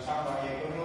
sahabat yaitu